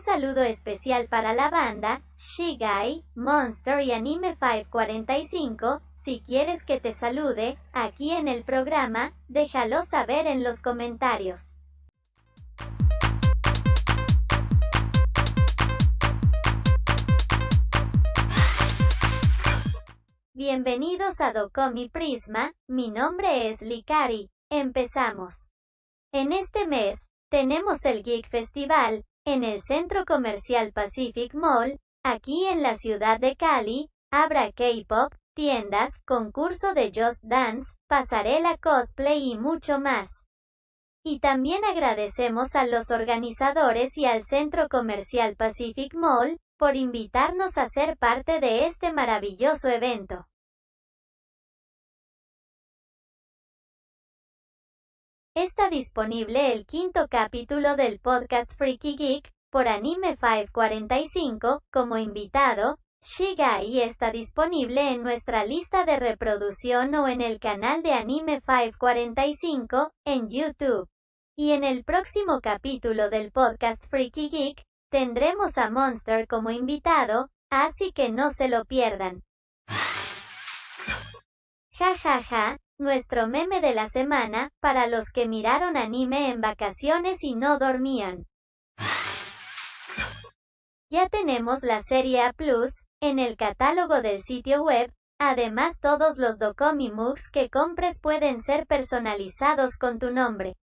saludo especial para la banda, Shigai, Monster y Anime 545, si quieres que te salude, aquí en el programa, déjalo saber en los comentarios. Bienvenidos a Docomi Prisma, mi nombre es Likari, empezamos. En este mes, tenemos el Geek Festival, en el Centro Comercial Pacific Mall, aquí en la ciudad de Cali, habrá K-Pop, tiendas, concurso de Just Dance, pasarela cosplay y mucho más. Y también agradecemos a los organizadores y al Centro Comercial Pacific Mall, por invitarnos a ser parte de este maravilloso evento. Está disponible el quinto capítulo del podcast Freaky Geek, por Anime 545, como invitado, Shigai está disponible en nuestra lista de reproducción o en el canal de Anime 545, en YouTube. Y en el próximo capítulo del podcast Freaky Geek, tendremos a Monster como invitado, así que no se lo pierdan. Ja ja ja, nuestro meme de la semana, para los que miraron anime en vacaciones y no dormían. Ya tenemos la serie A Plus, en el catálogo del sitio web, además todos los Docomi Mugs que compres pueden ser personalizados con tu nombre.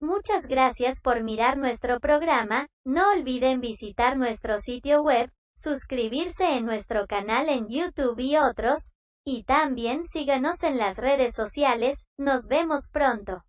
Muchas gracias por mirar nuestro programa, no olviden visitar nuestro sitio web, suscribirse en nuestro canal en YouTube y otros, y también síganos en las redes sociales, nos vemos pronto.